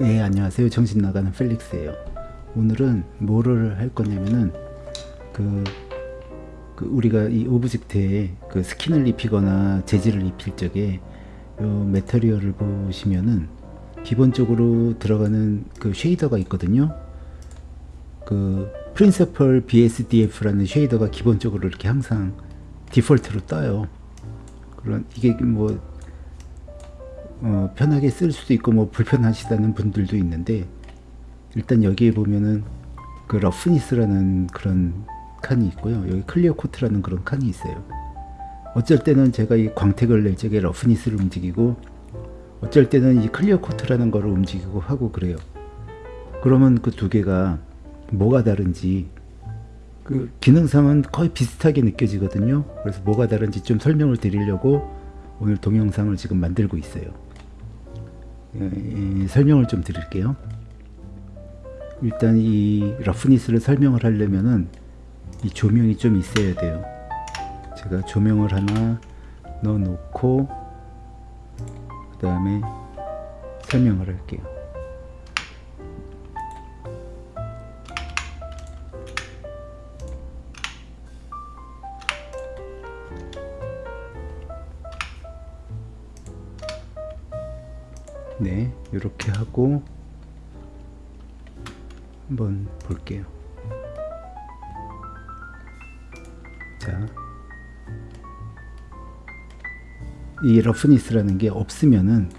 예 안녕하세요. 정신 나가는 펠릭스예요. 오늘은 뭐를 할 거냐면은 그, 그 우리가 이 object에 그 skin을 입히거나 재질을 입힐 적에 요 material을 보시면은 기본적으로 들어가는 그 shader가 있거든요. 그 프린서펄 BSDF라는 쉐이더가 기본적으로 이렇게 항상 default로 떠요. 그런 이게 뭐 어, 편하게 쓸 수도 있고 뭐 불편하시다는 분들도 있는데 일단 여기에 보면은 그 roughness라는 그런 칸이 있고요. 여기 clear coat라는 그런 칸이 있어요. 어쩔 때는 제가 이 광택을 낼 적에 roughness를 움직이고 어쩔 때는 이 clear coat라는 거를 움직이고 하고 그래요. 그러면 그 두 개가 뭐가 다른지 그 기능상은 거의 비슷하게 느껴지거든요. 그래서 뭐가 다른지 좀 설명을 드리려고 오늘 동영상을 지금 만들고 있어요. 예, 설명을 좀 드릴게요. 일단 이 러프니스를 설명을 하려면은 이 조명이 좀 있어야 돼요. 제가 조명을 하나 넣어 놓고 그 다음에 설명을 할게요. 네 이렇게 하고 한번 볼게요. 자 이 러프니스라는 게 없으면은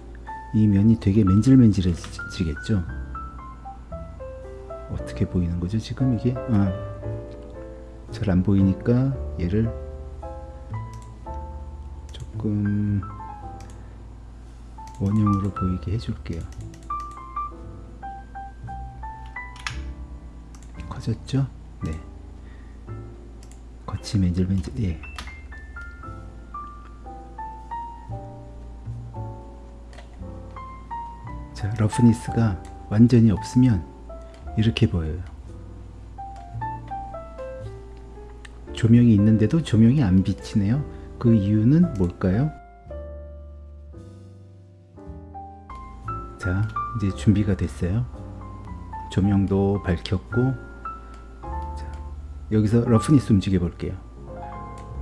이 면이 되게 맨질맨질해지겠죠? 어떻게 보이는 거죠 지금 이게? 아, 잘 안 보이니까 얘를 조금 원형으로 보이게 해줄게요. 커졌죠? 네. 겉이 맨질맨질, 예. 자, roughness가 완전히 없으면 이렇게 보여요. 조명이 있는데도 조명이 안 비치네요. 그 이유는 뭘까요? 자 이제 준비가 됐어요. 조명도 밝혔고 자, 여기서 roughness 움직여 볼게요.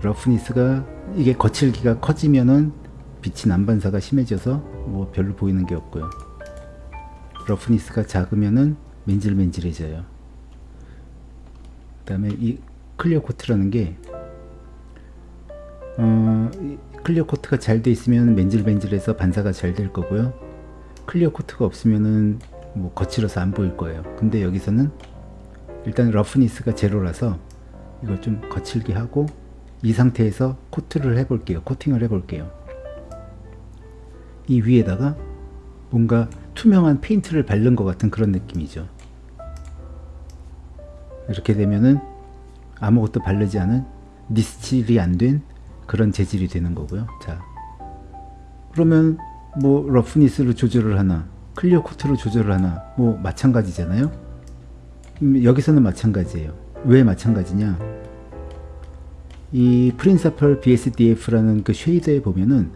roughness가 이게 거칠기가 커지면은 빛이 난반사가 심해져서 뭐 별로 보이는 게 없고요. roughness가 작으면은 맨질맨질해져요. 그 다음에 이 clear coat라는 게 어, clear coat가 잘 돼 있으면 맨질맨질해서 반사가 잘 될 거고요 clear coat가 없으면은 뭐 거칠어서 안 보일 거예요. 근데 여기서는 일단 roughness가 제로라서 이걸 좀 거칠게 하고 이 상태에서 coat를 해 볼게요. 코팅을 해 볼게요. 이 위에다가 뭔가 투명한 페인트를 바른 것 같은 그런 느낌이죠. 이렇게 되면은 아무것도 바르지 않은 니스칠이 안 된 그런 재질이 되는 거고요. 자 그러면 뭐 roughness를 조절을 하나 clear coat로 조절을 하나 뭐 마찬가지잖아요? 음, 여기서는 마찬가지예요. 왜 마찬가지냐? 이 principled BSDF라는 그 shader에 보면은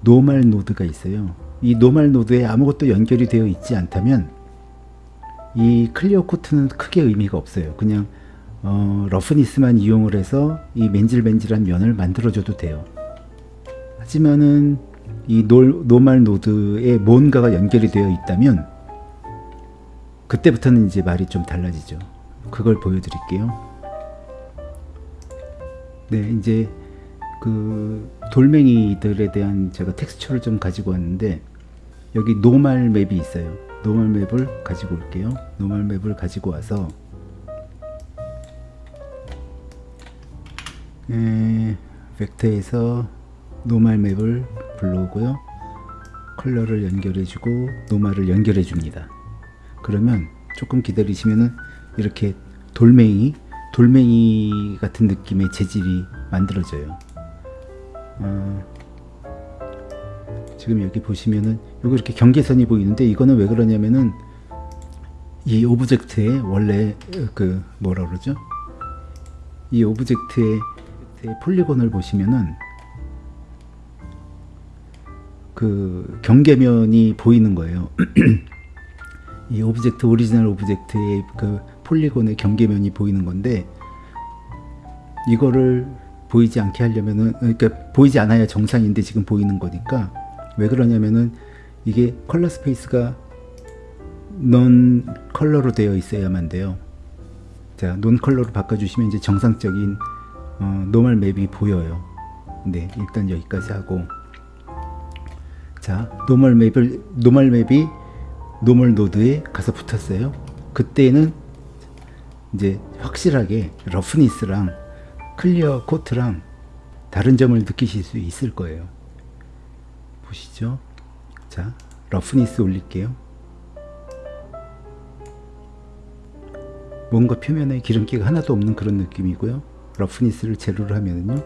normal node가 있어요. 이 normal node에 아무것도 연결이 되어 있지 않다면 이 clear coat는 크게 의미가 없어요. 그냥 어, roughness만 이용을 해서 이 맨질맨질한 면을 만들어줘도 돼요. 하지만은 이 노, normal node에 뭔가가 연결이 되어 있다면 그때부터는 이제 말이 좀 달라지죠. 그걸 보여드릴게요. 네, 이제 그 돌멩이들에 대한 제가 텍스처를 좀 가지고 왔는데 여기 normal map이 있어요. normal map을 가지고 올게요. normal map을 가지고 와서 에, 벡터에서 normal map을 불러오고요. color를 연결해주고 normal을 연결해 줍니다. 그러면 조금 기다리시면은 이렇게 돌멩이 돌멩이 같은 느낌의 재질이 만들어져요. 어, 지금 여기 보시면은 요거 이렇게 경계선이 보이는데 이거는 왜 그러냐면은 이 object의 원래 그 뭐라 그러죠? 이 object의 polygon을 보시면은 그 경계면이 보이는 거예요. 이 object original object의 그 polygon의 경계면이 보이는 건데 이거를 보이지 않게 하려면은 그러니까 보이지 않아야 정상인데 지금 보이는 거니까 왜 그러냐면은 이게 컬러 스페이스가 non 컬러로 되어 있어야만 돼요. 자, non color로 바꿔주시면 이제 정상적인 어, normal map이 보여요. 네, 일단 여기까지 하고 자, normal map을 normal map이 normal node에 가서 붙었어요. 그때는 이제 확실하게 roughness랑 clear coat랑 다른 점을 느끼실 수 있을 거예요. 보시죠. 자, roughness 올릴게요. 뭔가 표면에 기름기가 하나도 없는 그런 느낌이고요. roughness를 제로로 하면은요.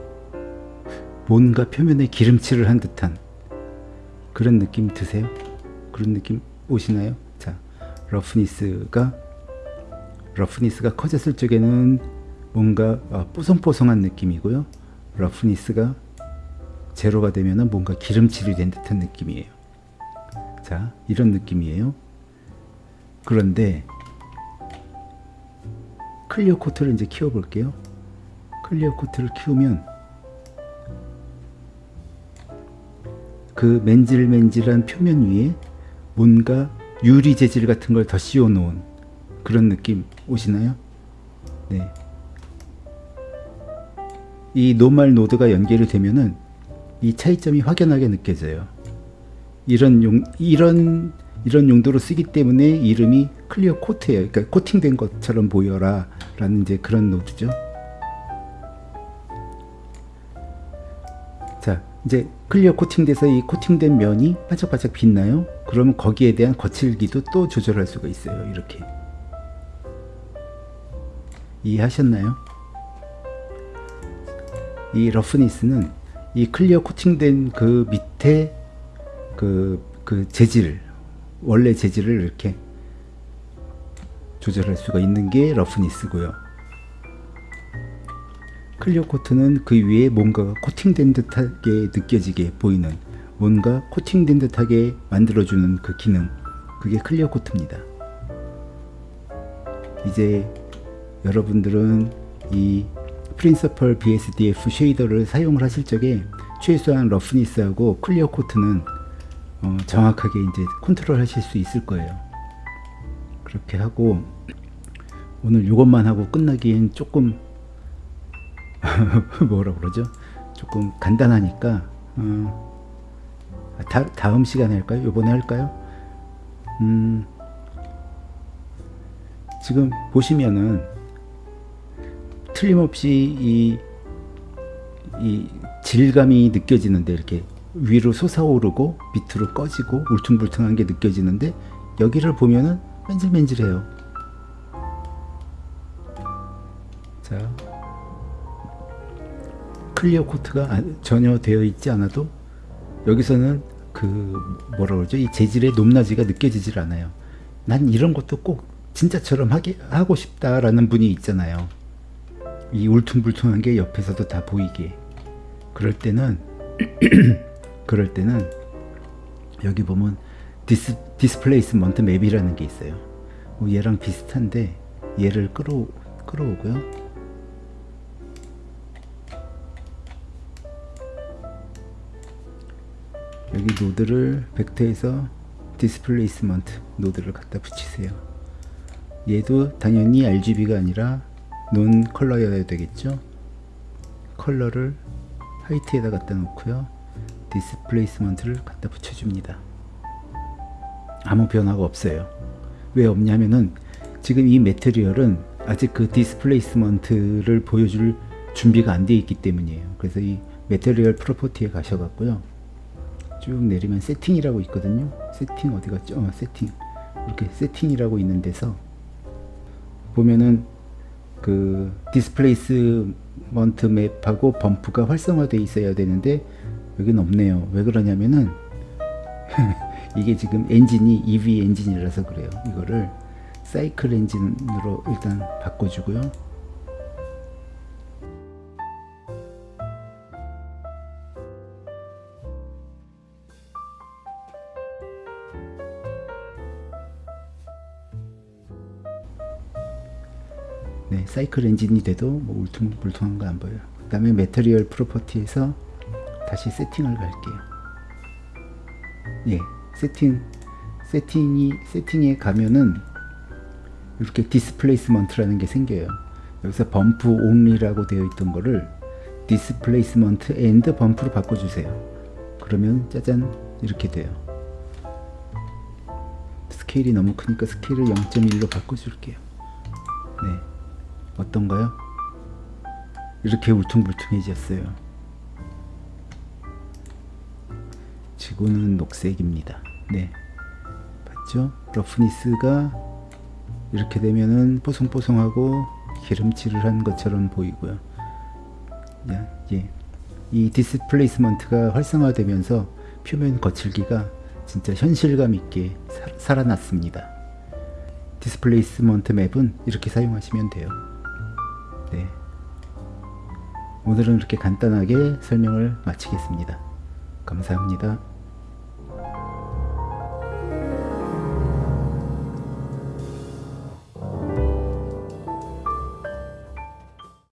뭔가 표면에 기름칠을 한 듯한 그런 느낌 드세요? 그런 느낌 오시나요? 자, roughness가 roughness가 커졌을 적에는 뭔가 어, 뽀송뽀송한 느낌이고요. roughness가 제로가 되면은 뭔가 기름칠이 된 듯한 느낌이에요. 자, 이런 느낌이에요. 그런데 clear coat를 이제 키워 볼게요. clear coat를 키우면 그 맨질맨질한 표면 위에 뭔가 유리 재질 같은 걸 더 씌워 놓은 그런 느낌 오시나요? 네. 이 normal node가 연결이 되면은 이 차이점이 확연하게 느껴져요. 이런 용 이런 이런 용도로 쓰기 때문에 이름이 clear coat예요. 그러니까 코팅된 것처럼 보여라 라는 이제 그런 node죠. 이제 clear 코팅돼서 이 코팅된 면이 반짝반짝 빛나요? 그러면 거기에 대한 거칠기도 또 조절할 수가 있어요. 이렇게. 이해하셨나요? 이 roughness는 이 clear 코팅된 그 밑에 그, 그 재질, 원래 재질을 이렇게 조절할 수가 있는 게 roughness고요. clear coat는 그 위에 뭔가가 코팅된 듯하게 느껴지게 보이는 뭔가 코팅된 듯하게 만들어주는 그 기능 그게 clear coat입니다. 이제 여러분들은 이 프린서펄 BSDF 쉐이더를 사용을 하실 적에 최소한 roughness하고 clear coat는 어, 정확하게 이제 컨트롤 하실 수 있을 거예요. 그렇게 하고 오늘 이것만 하고 끝나기엔 조금 뭐라 그러죠? 조금 간단하니까 어, 다, 다음 시간에 할까요? 요번에 할까요? 음, 지금 보시면은 틀림없이 이, 이 질감이 느껴지는데 이렇게 위로 솟아오르고 밑으로 꺼지고 울퉁불퉁한 게 느껴지는데 여기를 보면은 맨질맨질해요. 자, clear coat가 전혀 되어 있지 않아도 여기서는 그 뭐라 그러죠? 이 재질의 높낮이가 느껴지질 않아요. 난 이런 것도 꼭 진짜처럼 하게 하고 싶다라는 분이 있잖아요. 이 울퉁불퉁한 게 옆에서도 다 보이게. 그럴 때는 그럴 때는 여기 보면 dis, displacement map이라는 게 있어요. 뭐 얘랑 비슷한데 얘를 끌어 끌어오고요. 여기 노드를 벡터에서 displacement 노드를 갖다 붙이세요. 얘도 당연히 RGB가 아니라 non-color여야 되겠죠. 컬러를 화이트에다 갖다 놓고요. displacement를 갖다 붙여줍니다. 아무 변화가 없어요. 왜 없냐면은 지금 이 material은 아직 그 displacement를 보여줄 준비가 안 되어 있기 때문이에요. 그래서 이 material property에 가셔갖고요. 쭉 내리면 세팅이라고 있거든요. 세팅 어디 갔죠? 어, 세팅. 이렇게 세팅이라고 있는 데서 보면은 그 displacement map하고 bump가 활성화되어 있어야 되는데 여기는 없네요. 왜 그러냐면은 이게 지금 엔진이 Eevee 엔진이라서 그래요. 이거를 사이클 엔진으로 일단 바꿔주고요. 네, 사이클 엔진이 돼도 뭐 울퉁불퉁한 거 안 보여요. 그 다음에 material property에서 다시 세팅을 갈게요. 예, 세팅, 세팅이, 세팅에 가면은 이렇게 displacement라는 게 생겨요. 여기서 bump only라고 되어 있던 거를 displacement and bump로 바꿔주세요. 그러면 짜잔 이렇게 돼요. 스케일이 너무 크니까 스케일을 0.1로 바꿔줄게요. 네, 어떤가요? 이렇게 울퉁불퉁해졌어요. 지구는 녹색입니다. 네, 봤죠? roughness가 이렇게 되면은 뽀송뽀송하고 기름칠을 한 것처럼 보이고요. 야, 예. 이 displacement가 활성화되면서 표면 거칠기가 진짜 현실감 있게 사, 살아났습니다. displacement map은 이렇게 사용하시면 돼요. 네. 오늘은 이렇게 간단하게 설명을 마치겠습니다. 감사합니다.